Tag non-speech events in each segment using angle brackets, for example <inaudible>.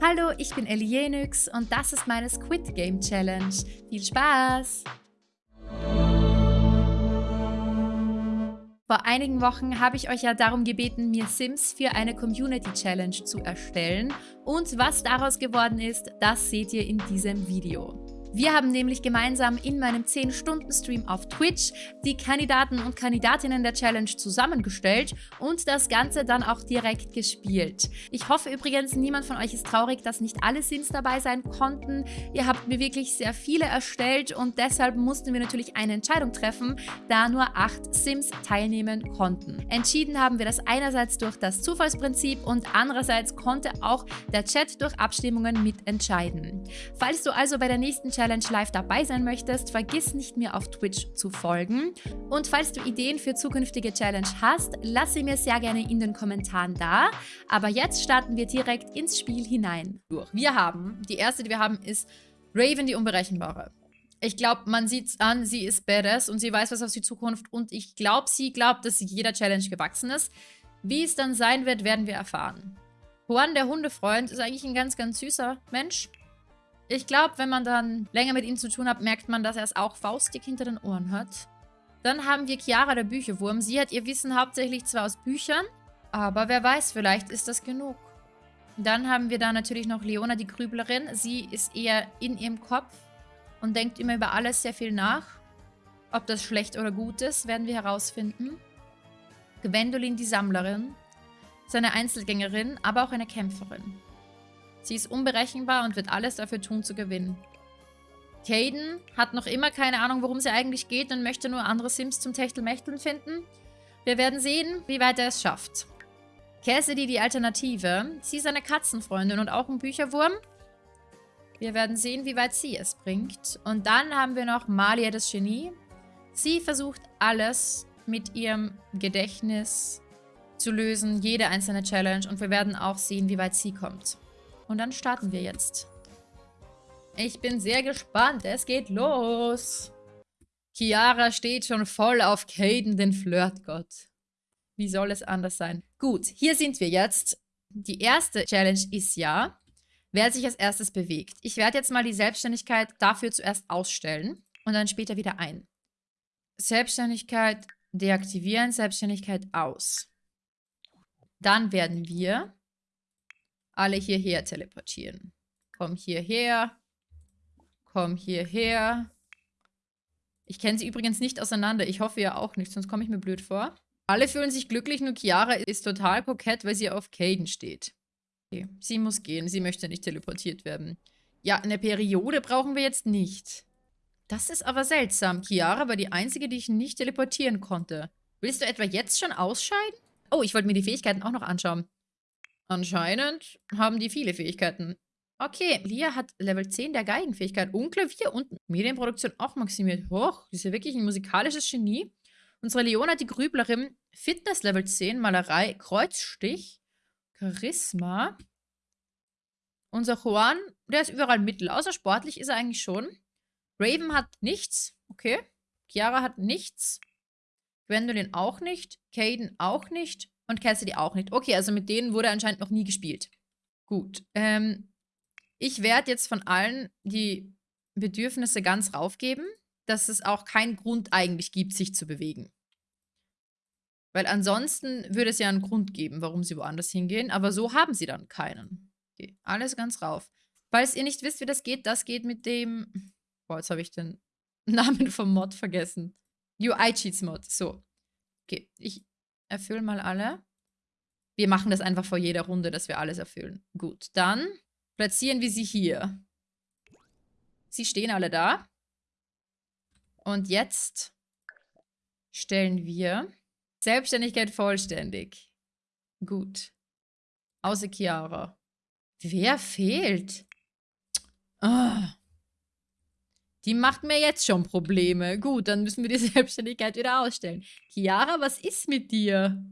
Hallo, ich bin Elienix und das ist meine Squid Game Challenge. Viel Spaß! Vor einigen Wochen habe ich euch ja darum gebeten, mir Sims für eine Community Challenge zu erstellen. Und was daraus geworden ist, das seht ihr in diesem Video. Wir haben nämlich gemeinsam in meinem 10-Stunden-Stream auf Twitch die Kandidaten und Kandidatinnen der Challenge zusammengestellt und das Ganze dann auch direkt gespielt. Ich hoffe übrigens, niemand von euch ist traurig, dass nicht alle Sims dabei sein konnten. Ihr habt mir wirklich sehr viele erstellt und deshalb mussten wir natürlich eine Entscheidung treffen, da nur 8 Sims teilnehmen konnten. Entschieden haben wir das einerseits durch das Zufallsprinzip und andererseits konnte auch der Chat durch Abstimmungen mitentscheiden. Falls du also bei der nächsten Challenge live dabei sein möchtest, vergiss nicht mir auf Twitch zu folgen. Und falls du Ideen für zukünftige Challenge hast, lass sie mir sehr gerne in den Kommentaren da. Aber jetzt starten wir direkt ins Spiel hinein. Wir haben, die erste, die wir haben, ist Raven, die Unberechenbare. Ich glaube, man sieht es an, sie ist badass und sie weiß was auf sie Zukunft und ich glaube, sie glaubt, dass jeder Challenge gewachsen ist. Wie es dann sein wird, werden wir erfahren. Juan, der Hundefreund, ist eigentlich ein ganz, ganz süßer Mensch. Ich glaube, wenn man dann länger mit ihm zu tun hat, merkt man, dass er es auch faustig hinter den Ohren hat. Dann haben wir Chiara, der Bücherwurm. Sie hat ihr Wissen hauptsächlich zwar aus Büchern, aber wer weiß, vielleicht ist das genug. Dann haben wir da natürlich noch Leona, die Grüblerin. Sie ist eher in ihrem Kopf und denkt immer über alles sehr viel nach. Ob das schlecht oder gut ist, werden wir herausfinden. Gwendolyn, die Sammlerin. Ist eine Einzelgängerin, aber auch eine Kämpferin. Sie ist unberechenbar und wird alles dafür tun, zu gewinnen. Caden hat noch immer keine Ahnung, worum sie eigentlich geht und möchte nur andere Sims zum Techtelmechteln finden. Wir werden sehen, wie weit er es schafft. Cassidy, die Alternative. Sie ist eine Katzenfreundin und auch ein Bücherwurm. Wir werden sehen, wie weit sie es bringt. Und dann haben wir noch Malia, das Genie. Sie versucht alles mit ihrem Gedächtnis zu lösen, jede einzelne Challenge. Und wir werden auch sehen, wie weit sie kommt. Und dann starten wir jetzt. Ich bin sehr gespannt. Es geht los. Chiara steht schon voll auf Caden, den Flirtgott. Wie soll es anders sein? Gut, hier sind wir jetzt. Die erste Challenge ist ja, wer sich als erstes bewegt. Ich werde jetzt mal die Selbstständigkeit dafür zuerst ausstellen und dann später wieder ein. Selbstständigkeit deaktivieren, Selbstständigkeit aus. Dann werden wir alle hierher teleportieren. Komm hierher. Komm hierher. Ich kenne sie übrigens nicht auseinander. Ich hoffe ja auch nicht, sonst komme ich mir blöd vor. Alle fühlen sich glücklich, nur Chiara ist total kokett, weil sie auf Caden steht. Okay, sie muss gehen. Sie möchte nicht teleportiert werden. Ja, eine Periode brauchen wir jetzt nicht. Das ist aber seltsam. Chiara war die Einzige, die ich nicht teleportieren konnte. Willst du etwa jetzt schon ausscheiden? Oh, ich wollte mir die Fähigkeiten auch noch anschauen. Anscheinend haben die viele Fähigkeiten. Okay, Lia hat Level 10 der Geigenfähigkeit und Klavier und Medienproduktion auch maximiert. Hoch, sie ist ja wirklich ein musikalisches Genie. Unsere Leona, die Grüblerin, Fitness Level 10, Malerei, Kreuzstich, Charisma. Unser Juan, der ist überall mittel. Außer sportlich ist er eigentlich schon. Raven hat nichts. Okay. Chiara hat nichts. Gwendolyn auch nicht. Caden auch nicht. Und Cassidy auch nicht. Okay, also mit denen wurde anscheinend noch nie gespielt. Gut. Ähm, ich werde jetzt von allen die Bedürfnisse ganz raufgeben, dass es auch keinen Grund eigentlich gibt, sich zu bewegen. Weil ansonsten würde es ja einen Grund geben, warum sie woanders hingehen, aber so haben sie dann keinen. Okay, alles ganz rauf. Falls ihr nicht wisst, wie das geht, das geht mit dem... Boah, jetzt habe ich den <laughs> Namen vom Mod vergessen. UI-Cheats-Mod. So. Okay, ich Erfüllen mal alle. Wir machen das einfach vor jeder Runde, dass wir alles erfüllen. Gut, dann platzieren wir sie hier. Sie stehen alle da. Und jetzt stellen wir Selbstständigkeit vollständig. Gut. Außer Chiara. Wer fehlt? Ah. Die macht mir jetzt schon Probleme. Gut, dann müssen wir die <laughs> Selbstständigkeit wieder ausstellen. Chiara, was ist mit dir?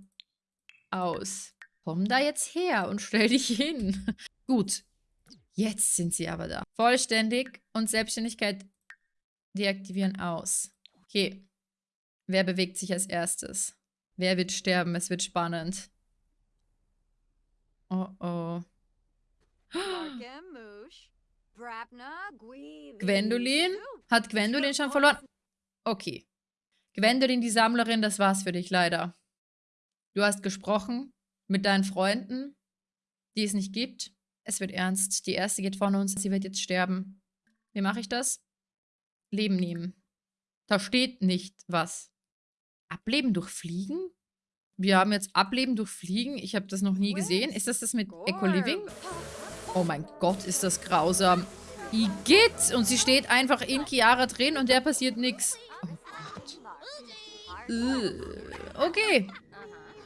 Aus. Komm da jetzt her und stell dich hin. <laughs> Gut. Jetzt sind sie aber da. Vollständig und Selbstständigkeit deaktivieren aus. Okay. Wer bewegt sich als erstes? Wer wird sterben? Es wird spannend. Oh oh. Gwendolyn? Hat Gwendolyn schon verloren? Okay. Gwendolyn, die Sammlerin, das war's für dich leider. Du hast gesprochen mit deinen Freunden, die es nicht gibt. Es wird ernst. Die erste geht von uns. Sie wird jetzt sterben. Wie mache ich das? Leben nehmen. Da steht nicht was. Ableben durch Fliegen? Wir haben jetzt Ableben durch Fliegen. Ich habe das noch nie gesehen. Ist das das mit Eco-Living? Oh mein Gott, ist das grausam. Igitt! Und sie steht einfach in Chiara drin und der passiert nichts. Oh Gott. Okay.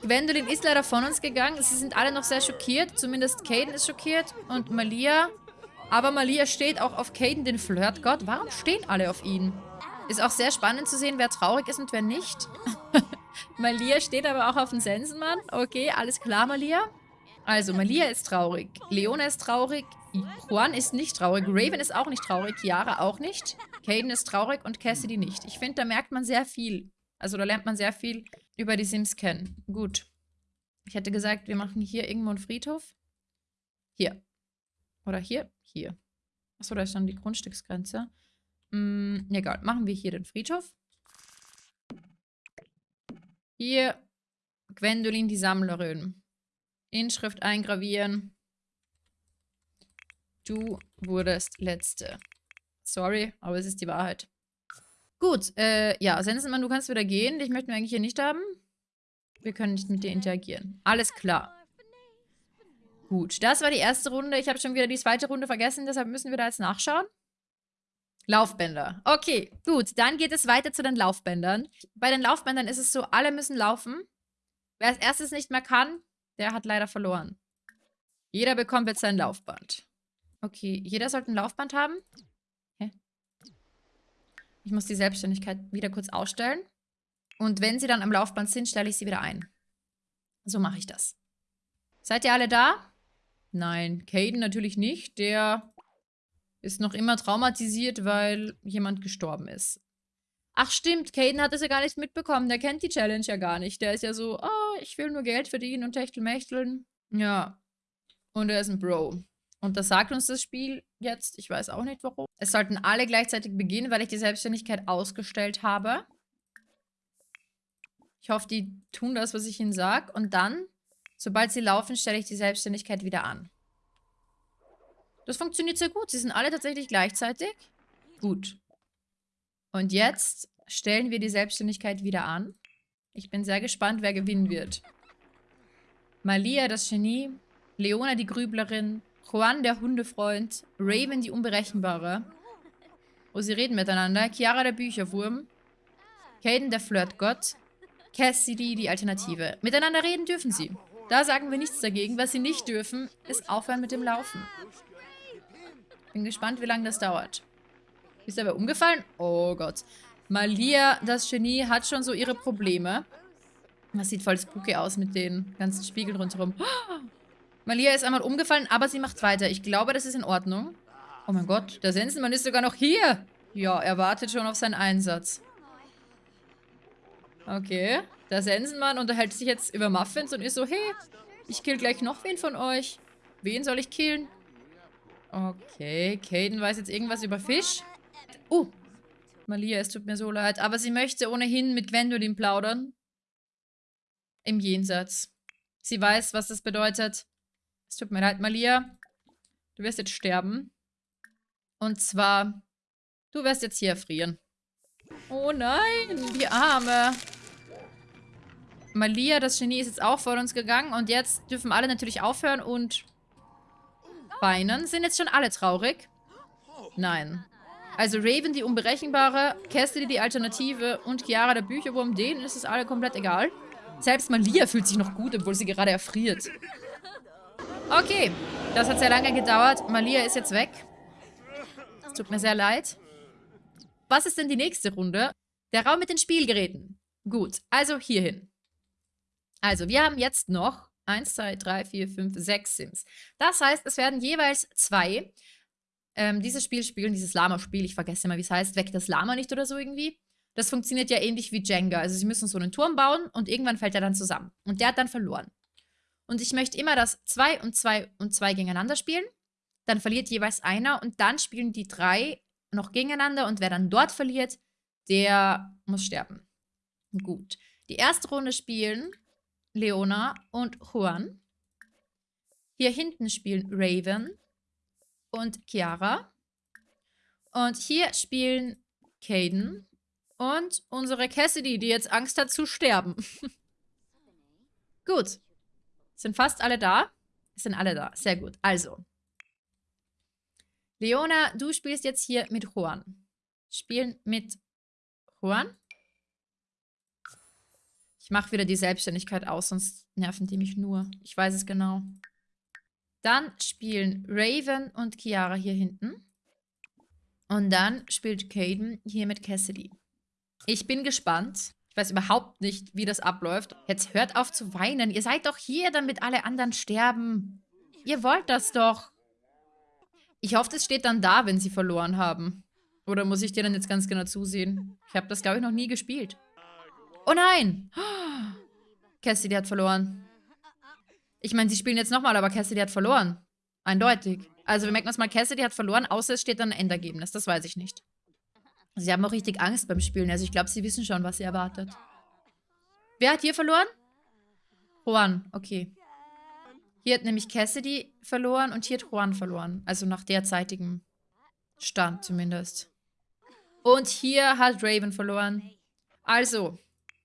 Gwendolyn ist leider von uns gegangen. Sie sind alle noch sehr schockiert. Zumindest Caden ist schockiert. Und Malia. Aber Malia steht auch auf Caden, den Flirtgott. Warum stehen alle auf ihn? Ist auch sehr spannend zu sehen, wer traurig ist und wer nicht. <laughs> Malia steht aber auch auf den Sensenmann. Okay, alles klar, Malia. Also, Malia ist traurig. Leona ist traurig. Juan ist nicht traurig. Raven ist auch nicht traurig. Yara auch nicht. Caden ist traurig und Cassidy nicht. Ich finde, da merkt man sehr viel. Also, da lernt man sehr viel über die Sims kennen. Gut. Ich hätte gesagt, wir machen hier irgendwo einen Friedhof. Hier. Oder hier? Hier. Achso, da ist dann die Grundstücksgrenze. Hm, egal. Machen wir hier den Friedhof. Hier Gwendolyn die Sammlerin. Inschrift eingravieren. Du wurdest Letzte. Sorry, aber es ist die Wahrheit. Gut, äh, ja, Sensenmann, du kannst wieder gehen. Dich möchten wir eigentlich hier nicht haben. Wir können nicht mit dir interagieren. Alles klar. Gut, das war die erste Runde. Ich habe schon wieder die zweite Runde vergessen, deshalb müssen wir da jetzt nachschauen. Laufbänder. Okay, gut. Dann geht es weiter zu den Laufbändern. Bei den Laufbändern ist es so, alle müssen laufen. Wer als erstes nicht mehr kann, der hat leider verloren. Jeder bekommt jetzt sein Laufband. Okay, jeder sollte ein Laufband haben. Hä? Ich muss die Selbstständigkeit wieder kurz ausstellen. Und wenn sie dann am Laufband sind, stelle ich sie wieder ein. So mache ich das. Seid ihr alle da? Nein, Caden natürlich nicht. Der ist noch immer traumatisiert, weil jemand gestorben ist. Ach stimmt, Caden hat es ja gar nicht mitbekommen. Der kennt die Challenge ja gar nicht. Der ist ja so, oh, ich will nur Geld verdienen und Techtelmächteln. Ja. Und er ist ein Bro. Und das sagt uns das Spiel jetzt. Ich weiß auch nicht, warum. Es sollten alle gleichzeitig beginnen, weil ich die Selbstständigkeit ausgestellt habe. Ich hoffe, die tun das, was ich ihnen sage. Und dann, sobald sie laufen, stelle ich die Selbstständigkeit wieder an. Das funktioniert sehr gut. Sie sind alle tatsächlich gleichzeitig. Gut. Und jetzt stellen wir die Selbstständigkeit wieder an. Ich bin sehr gespannt, wer gewinnen wird. Malia, das Genie. Leona, die Grüblerin. Juan, der Hundefreund. Raven, die Unberechenbare. Oh, sie reden miteinander. Chiara, der Bücherwurm. Caden, der Flirtgott. Cassidy, die Alternative. Miteinander reden dürfen sie. Da sagen wir nichts dagegen. Was sie nicht dürfen, ist aufhören mit dem Laufen. Bin gespannt, wie lange das dauert. Ist er aber umgefallen? Oh Gott. Malia, das Genie, hat schon so ihre Probleme. Das sieht voll spooky aus mit den ganzen Spiegeln rundherum. <gasps> Malia ist einmal umgefallen, aber sie macht weiter. Ich glaube, das ist in Ordnung. Oh mein Gott, der Sensenmann ist sogar noch hier. Ja, er wartet schon auf seinen Einsatz. Okay. Der Sensenmann unterhält sich jetzt über Muffins und ist so, hey, ich kill gleich noch wen von euch. Wen soll ich killen? Okay, Caden weiß jetzt irgendwas über Fisch. Oh, Malia, es tut mir so leid. Aber sie möchte ohnehin mit Gwendolyn plaudern. Im Jenseits. Sie weiß, was das bedeutet. Es tut mir leid, Malia. Du wirst jetzt sterben. Und zwar, du wirst jetzt hier erfrieren. Oh nein, die Arme. Malia, das Genie, ist jetzt auch vor uns gegangen. Und jetzt dürfen alle natürlich aufhören und weinen. Sind jetzt schon alle traurig? Nein. Also Raven, die Unberechenbare, Cassidy, die Alternative und Chiara, der Bücherwurm, denen ist es alle komplett egal. Selbst Malia fühlt sich noch gut, obwohl sie gerade erfriert. Okay, das hat sehr lange gedauert. Malia ist jetzt weg. Es tut mir sehr leid. Was ist denn die nächste Runde? Der Raum mit den Spielgeräten. Gut, also hierhin. Also, wir haben jetzt noch 1, 2, 3, 4, 5, 6 Sims. Das heißt, es werden jeweils zwei ähm, dieses Spiel spielen, dieses Lama-Spiel. Ich vergesse immer, wie es heißt. Weg das Lama nicht oder so irgendwie. Das funktioniert ja ähnlich wie Jenga. Also sie müssen so einen Turm bauen und irgendwann fällt er dann zusammen. Und der hat dann verloren. Und ich möchte immer, dass 2 und 2 und 2 gegeneinander spielen. dann verliert jeweils einer und dann spielen die drei noch gegeneinander und wer dann dort verliert, der muss sterben. Gut. Die erste Runde spielen Leona und Juan. Hier hinten spielen Raven und Chiara. Und hier spielen Caden und unsere Cassidy, die jetzt Angst hat zu sterben. <laughs> gut. Sind fast alle da? Sind alle da. Sehr gut. Also. Leona, du spielst jetzt hier mit Juan. Spielen mit Juan. Ich mache wieder die Selbstständigkeit aus, sonst nerven die mich nur. Ich weiß es genau. Dann spielen Raven und Chiara hier hinten. Und dann spielt Caden hier mit Cassidy. Ich bin gespannt. Ich weiß überhaupt nicht, wie das abläuft. Jetzt hört auf zu weinen. Ihr seid doch hier, damit alle anderen sterben. Ihr wollt das doch. Ich hoffe, es steht dann da, wenn sie verloren haben. Oder muss ich dir dann jetzt ganz genau zusehen? Ich habe das, glaube ich, noch nie gespielt. Oh nein! <gasps> Cassidy hat verloren. Ich meine, sie spielen jetzt nochmal, aber Cassidy hat verloren. Eindeutig. Also wir merken uns mal, Cassidy hat verloren, außer es steht dann ein Endergebnis. Das weiß ich nicht. Sie haben auch richtig Angst beim Spielen. Also ich glaube, sie wissen schon, was sie erwartet. Wer hat hier verloren? Juan, okay. Hier hat nämlich Cassidy verloren und hier hat Juan verloren. Also nach derzeitigem Stand zumindest. Und hier hat Raven verloren. Also,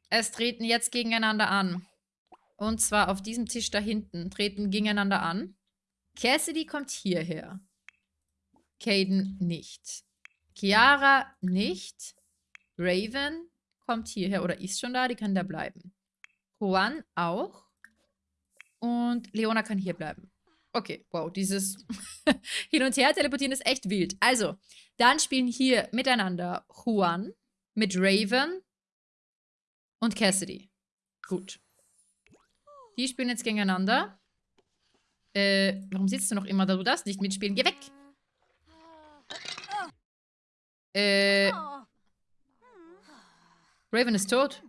es treten jetzt gegeneinander an. Und zwar auf diesem Tisch da hinten treten gegeneinander an. Cassidy kommt hierher. Caden nicht. Chiara nicht. Raven kommt hierher oder ist schon da, die kann da bleiben. Juan auch. Und Leona kann hier bleiben. Okay, wow, dieses <laughs> Hin- und Her-Teleportieren ist echt wild. Also, dann spielen hier miteinander Juan mit Raven und Cassidy. Gut. Die spielen jetzt gegeneinander. Äh, warum sitzt du noch immer da? Du darfst nicht mitspielen. Geh weg! Äh. Raven ist tot.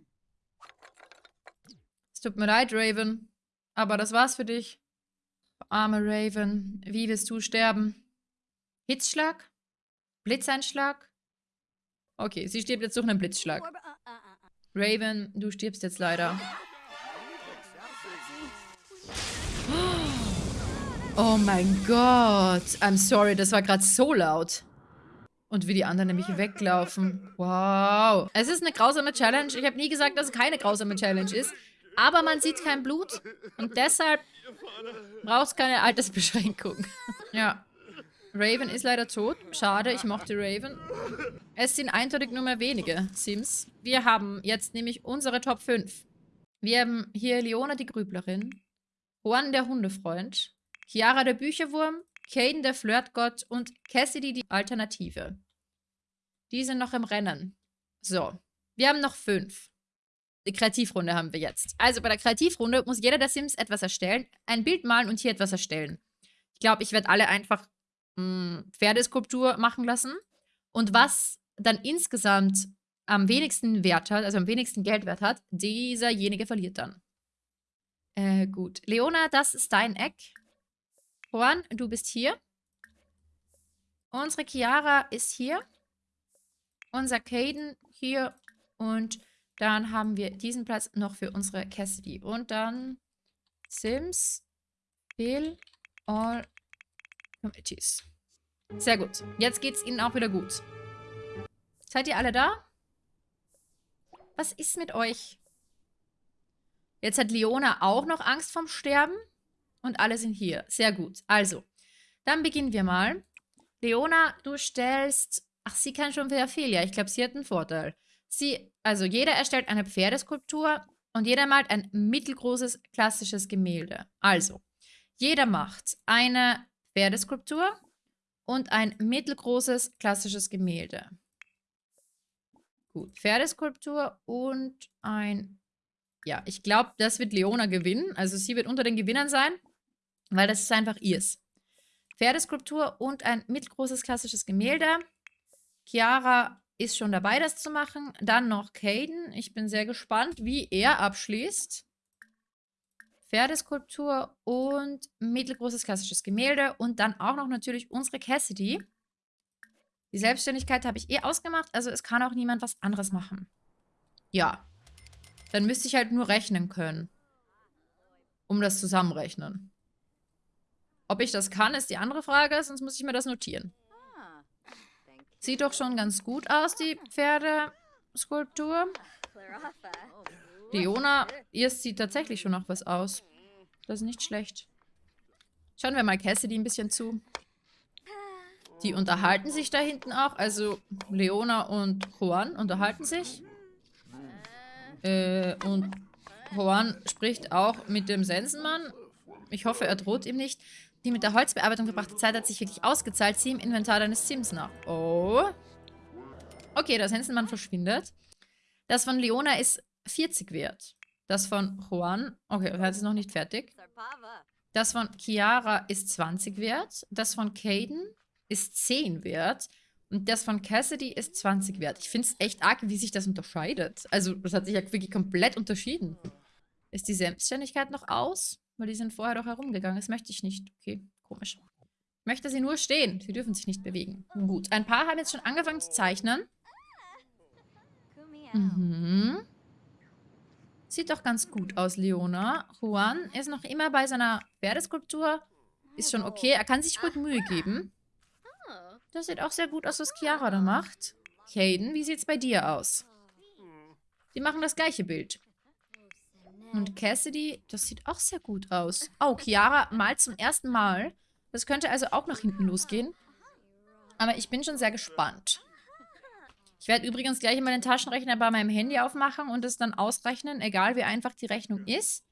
Es tut mir leid, Raven. Aber das war's für dich. Arme Raven. Wie wirst du sterben? Hitzschlag? Blitzeinschlag? Okay, sie stirbt jetzt durch einen Blitzschlag. Raven, du stirbst jetzt leider. Oh mein Gott. I'm sorry, das war gerade so laut. Und wie die anderen nämlich weglaufen. Wow. Es ist eine grausame Challenge. Ich habe nie gesagt, dass es keine grausame Challenge ist. Aber man sieht kein Blut. Und deshalb braucht es keine Altersbeschränkung. <laughs> ja. Raven ist leider tot. Schade, ich mochte Raven. Es sind eindeutig nur mehr wenige Sims. Wir haben jetzt nämlich unsere Top 5. Wir haben hier Leona die Grüblerin, Juan der Hundefreund, Chiara der Bücherwurm, Caden der Flirtgott und Cassidy die Alternative. Die sind noch im Rennen. So, wir haben noch fünf. Die Kreativrunde haben wir jetzt. Also bei der Kreativrunde muss jeder der Sims etwas erstellen, ein Bild malen und hier etwas erstellen. Ich glaube, ich werde alle einfach mh, hm, Pferdeskulptur machen lassen. Und was dann insgesamt am wenigsten Wert hat, also am wenigsten Geldwert hat, dieserjenige verliert dann. Äh, gut. Leona, das ist dein Eck. Juan, du bist hier. Unsere Chiara ist hier. Unser Caden hier. Und dann haben wir diesen Platz noch für unsere Cassidy. Und dann Sims, Bill, All Committees. Sehr gut. Jetzt geht's ihnen auch wieder gut. Seid ihr alle da? Was ist mit euch? Jetzt hat Leona auch noch Angst vom Sterben. Und alle sind hier. Sehr gut. Also, dann beginnen wir mal. Leona, du stellst... Ach, sie kann schon wieder viel. Ja, ich glaube, sie hat einen Vorteil. Sie, also jeder erstellt eine Pferdeskulptur und jeder malt ein mittelgroßes klassisches Gemälde. Also, jeder macht eine Pferdeskulptur und ein mittelgroßes klassisches Gemälde. Gut, Pferdeskulptur und ein... Ja, ich glaube, das wird Leona gewinnen. Also sie wird unter den Gewinnern sein, weil das ist einfach ihrs. Pferdeskulptur und ein mittelgroßes klassisches Gemälde. Chiara ist schon dabei, das zu machen. Dann noch Caden. Ich bin sehr gespannt, wie er abschließt. Pferdeskulptur und mittelgroßes klassisches Gemälde und dann auch noch natürlich unsere Cassidy. Die Selbstständigkeit habe ich eh ausgemacht, also es kann auch niemand was anderes machen. Ja. Dann müsste ich halt nur rechnen können. Um das zusammenrechnen. Ob ich das kann, ist die andere Frage, sonst muss ich mir das notieren. Sieht doch schon ganz gut aus, die Pferdeskulptur. Leona, ihr sieht tatsächlich schon noch was aus. Das ist nicht schlecht. Schauen wir mal Cassidy ein bisschen zu. Die unterhalten sich da hinten auch. Also Leona und Juan unterhalten sich. Äh, und Juan spricht auch mit dem Sensenmann. Ich hoffe, er droht ihm nicht. Die mit der Holzbearbeitung verbrachte Zeit hat sich wirklich ausgezahlt. Sieh im Inventar deines Sims nach. Oh. Okay, der Sensenmann verschwindet. Das von Leona ist 40 wert. Das von Juan, okay, das ist noch nicht fertig. Das von Chiara ist 20 wert. Das von Caden ist 10 wert. Und das von Cassidy ist 20 wert. Ich finde es echt arg, wie sich das unterscheidet. Also, das hat sich ja wirklich komplett unterschieden. Ist die Selbstständigkeit noch aus? Weil die sind vorher doch herumgegangen. Das möchte ich nicht. Okay, komisch. Ich möchte sie nur stehen. Sie dürfen sich nicht bewegen. Gut, ein paar haben jetzt schon angefangen zu zeichnen. Mhm. Sieht doch ganz gut aus, Leona. Juan ist noch immer bei seiner Pferdeskulptur. Ist schon okay. Er kann sich gut Mühe geben. Das sieht auch sehr gut aus, was Chiara da macht. Caden, wie sieht's bei dir aus? Die machen das gleiche Bild. Und Cassidy, das sieht auch sehr gut aus. Oh, Chiara malt zum ersten Mal. Das könnte also auch nach hinten losgehen. Aber ich bin schon sehr gespannt. Ich werde übrigens gleich mal den Taschenrechner bei meinem Handy aufmachen und es dann ausrechnen, egal wie einfach die Rechnung ist.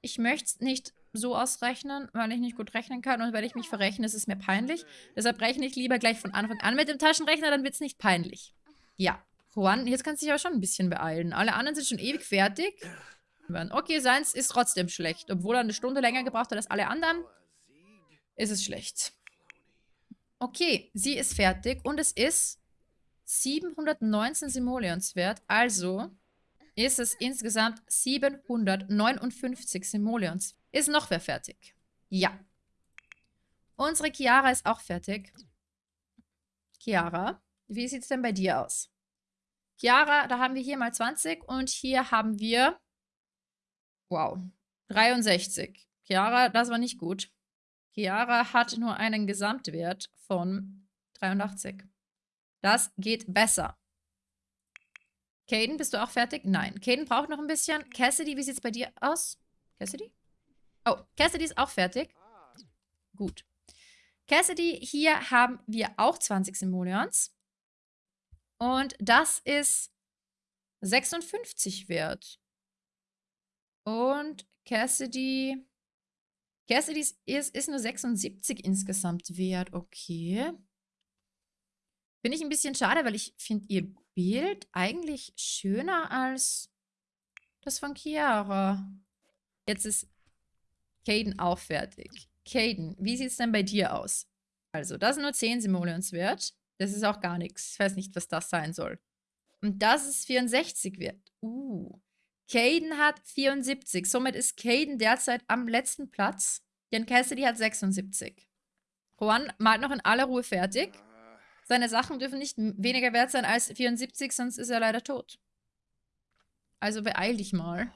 Ich möchte es nicht so ausrechnen, weil ich nicht gut rechnen kann und weil ich mich verrechne, ist es mir peinlich. Deshalb rechne ich lieber gleich von Anfang an mit dem Taschenrechner, dann wird es nicht peinlich. Ja, Juan, jetzt kannst du dich aber schon ein bisschen beeilen. Alle anderen sind schon ewig fertig. Okay, seins ist trotzdem schlecht. Obwohl er eine Stunde länger gebraucht hat als alle anderen, ist es schlecht. Okay, sie ist fertig und es ist 719 Simoleons wert. Also ist es insgesamt 759 Simoleons. Ist noch wer fertig? Ja. Unsere Chiara ist auch fertig. Chiara, wie sieht es denn bei dir aus? Chiara, da haben wir hier mal 20 und hier haben wir, wow, 63. Chiara, das war nicht gut. Chiara hat nur einen Gesamtwert von 83. Das geht besser. Caden, bist du auch fertig? Nein. Caden braucht noch ein bisschen. Cassidy, wie sieht es bei dir aus? Cassidy? Oh, Cassidy ist auch fertig. Gut. Cassidy, hier haben wir auch 20 Simoleons. Und das ist 56 wert. Und Cassidy... Cassidy ist, ist nur 76 insgesamt wert. Okay. Finde ich ein bisschen schade, weil ich finde ihr Bild eigentlich schöner als das von Chiara. Jetzt ist Caden auch fertig. Caden, wie sieht es denn bei dir aus? Also, das sind nur 10 Simoleons wert. Das ist auch gar nichts. Ich weiß nicht, was das sein soll. Und das ist 64 wert. Uh. Caden hat 74. Somit ist Caden derzeit am letzten Platz. Denn Cassidy hat 76. Juan malt noch in aller Ruhe fertig. Seine Sachen dürfen nicht weniger wert sein als 74, sonst ist er leider tot. Also beeil dich mal.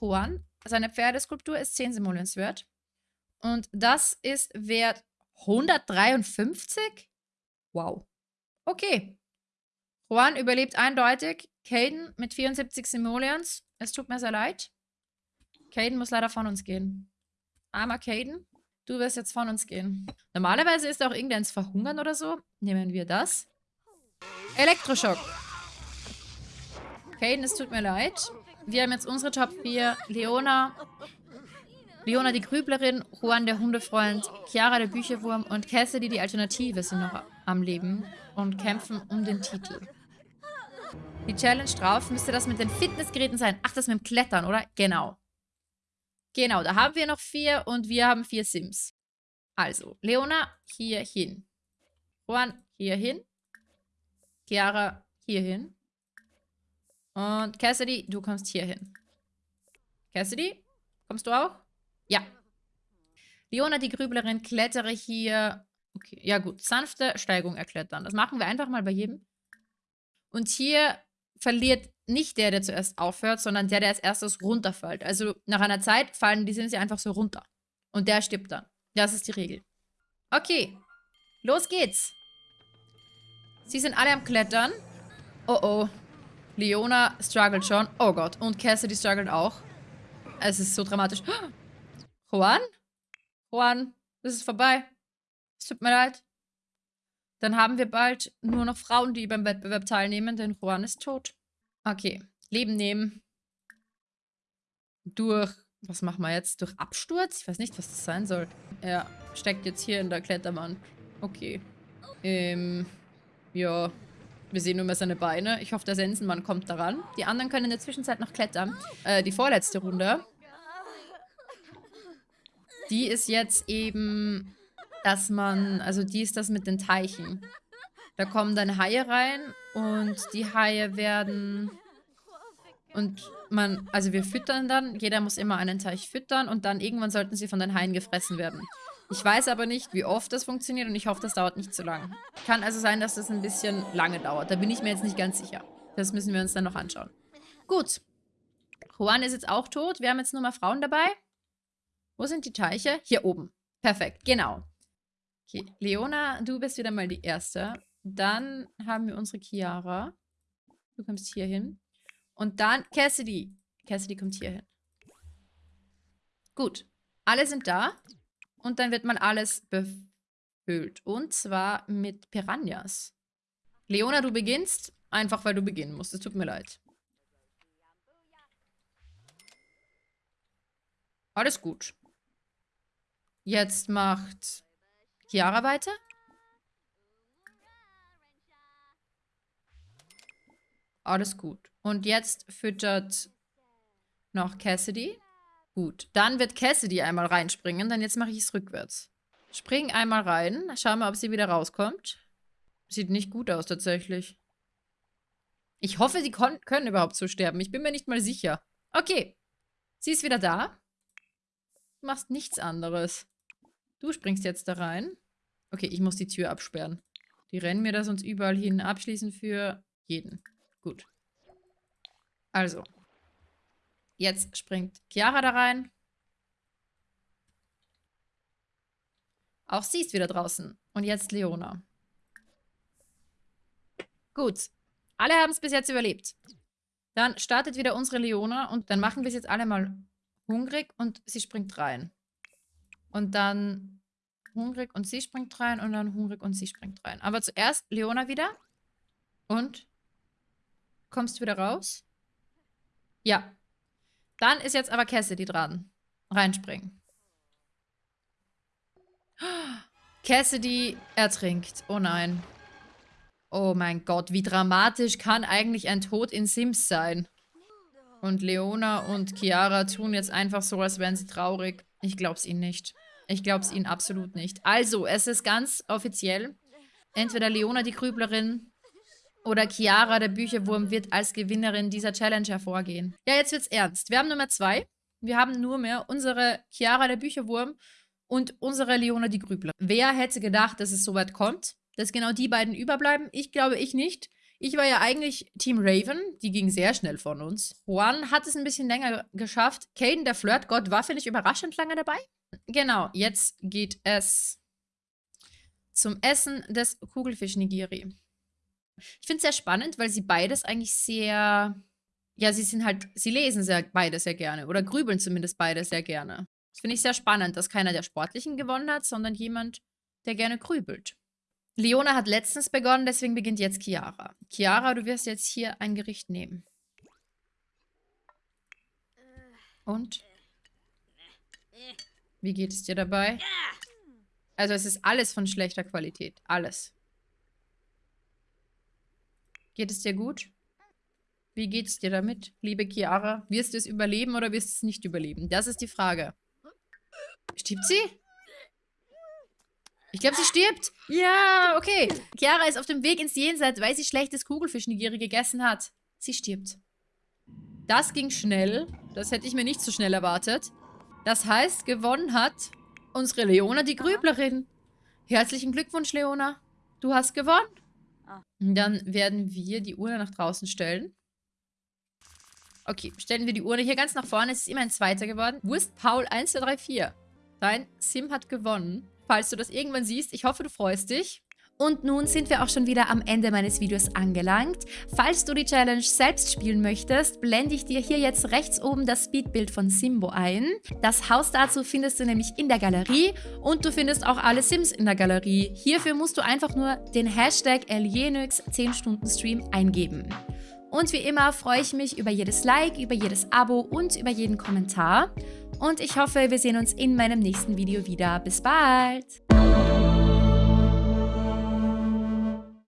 Juan, seine Pferdeskulptur ist 10 Simoleons wert. Und das ist wert 153? Wow. Okay. Juan überlebt eindeutig. Caden mit 74 Simoleons. Es tut mir sehr leid. Caden muss leider von uns gehen. Armer Caden. Du wirst jetzt von uns gehen. Normalerweise ist auch irgendeins verhungern oder so. Nehmen wir das. Elektroschock. Caden, es tut mir leid. Wir haben jetzt unsere Top 4. Leona. Leona die Grüblerin, Juan der Hundefreund, Chiara der Bücherwurm und Cassidy die Alternative sind noch am Leben und kämpfen um den Titel. Die Challenge drauf müsste das mit den Fitnessgeräten sein. Ach, das mit dem Klettern, oder? Genau. Genau, da haben wir noch vier und wir haben vier Sims. Also, Leona hier hin. Juan hier hin. Chiara hier hin. Und Cassidy, du kommst hier hin. Cassidy, kommst du auch? Ja. Leona, die Grüblerin, klettere hier. Okay, ja gut. Sanfte Steigung erklettern. Das machen wir einfach mal bei jedem. Und hier verliert nicht der, der zuerst aufhört, sondern der, der als erstes runterfällt. Also nach einer Zeit fallen die Sims einfach so runter. Und der stirbt dann. Das ist die Regel. Okay, los geht's. Sie sind alle am Klettern. Oh oh. Leona struggelt schon. Oh Gott. Und Cassidy struggelt auch. Es ist so dramatisch. <gasps> Juan? Juan, das ist vorbei. Es tut mir leid. Dann haben wir bald nur noch Frauen, die beim Wettbewerb teilnehmen, denn Juan ist tot. Okay. Leben nehmen. Durch, was machen wir jetzt? Durch Absturz? Ich weiß nicht, was das sein soll. Er steckt jetzt hier in der Kletterwand. Okay. Ähm, ja. Wir sehen nur mehr seine Beine. Ich hoffe, der Sensenmann kommt daran. Die anderen können in der Zwischenzeit noch klettern. Äh, die vorletzte Runde. Die ist jetzt eben, dass man, also die ist das mit den Teichen. Da kommen dann Haie rein und die Haie werden und man, also wir füttern dann, jeder muss immer einen Teich füttern und dann irgendwann sollten sie von den Haien gefressen werden. Ich weiß aber nicht, wie oft das funktioniert und ich hoffe, das dauert nicht zu lang. Kann also sein, dass das ein bisschen lange dauert. Da bin ich mir jetzt nicht ganz sicher. Das müssen wir uns dann noch anschauen. Gut. Juan ist jetzt auch tot. Wir haben jetzt nur mal Frauen dabei. Wo sind die Teiche? Hier oben. Perfekt, genau. Okay, Leona, du bist wieder mal die Erste. Dann haben wir unsere Chiara. Du kommst hier hin. Und dann Cassidy. Cassidy kommt hier hin. Gut. Alle sind da. Und dann wird mal alles befüllt. Und zwar mit Piranhas. Leona, du beginnst. Einfach, weil du beginnen musst. Es tut mir leid. Alles gut. Jetzt macht Chiara weiter. Alles gut. Und jetzt füttert noch Cassidy. Gut. Dann wird Cassidy einmal reinspringen. Dann jetzt mache ich es rückwärts. Spring einmal rein. Schauen wir, ob sie wieder rauskommt. Sieht nicht gut aus, tatsächlich. Ich hoffe, sie können überhaupt so sterben. Ich bin mir nicht mal sicher. Okay. Sie ist wieder da. Du machst nichts anderes. Du springst jetzt da rein. Okay, ich muss die Tür absperren. Die rennen mir das sonst überall hin. Abschließen für jeden. Gut. Also. Jetzt springt Chiara da rein. Auch sie ist wieder draußen. Und jetzt Leona. Gut. Alle haben es bis jetzt überlebt. Dann startet wieder unsere Leona und dann machen wir es jetzt alle mal hungrig und sie springt rein. Und dann hungrig und sie springt rein und dann hungrig und sie springt rein. Aber zuerst Leona wieder. Und? Kommst du wieder raus? Ja. Dann ist jetzt aber Cassidy dran. Reinspringen. Cassidy ertrinkt. Oh nein. Oh mein Gott, wie dramatisch kann eigentlich ein Tod in Sims sein? Und Leona und Chiara tun jetzt einfach so, als wären sie traurig. Ich glaub's ihnen nicht. Ich glaub's ihnen absolut nicht. Also, es ist ganz offiziell. Entweder Leona die Grüblerin oder Chiara der Bücherwurm wird als Gewinnerin dieser Challenge hervorgehen. Ja, jetzt wird's ernst. Wir haben Nummer zwei. Wir haben nur mehr unsere Chiara der Bücherwurm und unsere Leona die Grüblerin. Wer hätte gedacht, dass es so weit kommt? Dass genau die beiden überbleiben? Ich glaube ich nicht. Ich war ja eigentlich Team Raven. Die ging sehr schnell von uns. Juan hat es ein bisschen länger geschafft. Caden, der Flirtgott, war, finde ich, überraschend lange dabei. Genau, jetzt geht es zum Essen des Kugelfisch-Nigiri. Ich finde es sehr spannend, weil sie beides eigentlich sehr... Ja, sie sind halt... Sie lesen sehr, beide sehr gerne. Oder grübeln zumindest beide sehr gerne. Das finde ich sehr spannend, dass keiner der Sportlichen gewonnen hat, sondern jemand, der gerne grübelt. Leona hat letztens begonnen, deswegen beginnt jetzt Chiara. Chiara, du wirst jetzt hier ein Gericht nehmen. Und? Wie geht es dir dabei? Also es ist alles von schlechter Qualität. Alles. Geht es dir gut? Wie geht es dir damit, liebe Chiara? Wirst du es überleben oder wirst du es nicht überleben? Das ist die Frage. Stirbt sie? Ich glaube, sie stirbt. Ja, okay. Chiara ist auf dem Weg ins Jenseits, weil sie schlechtes Kugelfischnigiri gegessen hat. Sie stirbt. Das ging schnell. Das hätte ich mir nicht so schnell erwartet. Das heißt, gewonnen hat unsere Leona, die Grüblerin. Herzlichen Glückwunsch, Leona. Du hast gewonnen. Ah. Dann werden wir die Urne nach draußen stellen. Okay, stellen wir die Urne hier ganz nach vorne. Es ist immer ein Zweiter geworden. Wurst Paul 1, 2, 3, 4. Dein Sim hat gewonnen. Falls du das irgendwann siehst, ich hoffe, du freust dich. Und nun sind wir auch schon wieder am Ende meines Videos angelangt. Falls du die Challenge selbst spielen möchtest, blende ich dir hier jetzt rechts oben das Speedbild von Simbo ein. Das Haus dazu findest du nämlich in der Galerie und du findest auch alle Sims in der Galerie. Hierfür musst du einfach nur den Hashtag Elienix 10 Stunden Stream eingeben. Und wie immer freue ich mich über jedes Like, über jedes Abo und über jeden Kommentar. Und ich hoffe, wir sehen uns in meinem nächsten Video wieder. Bis bald!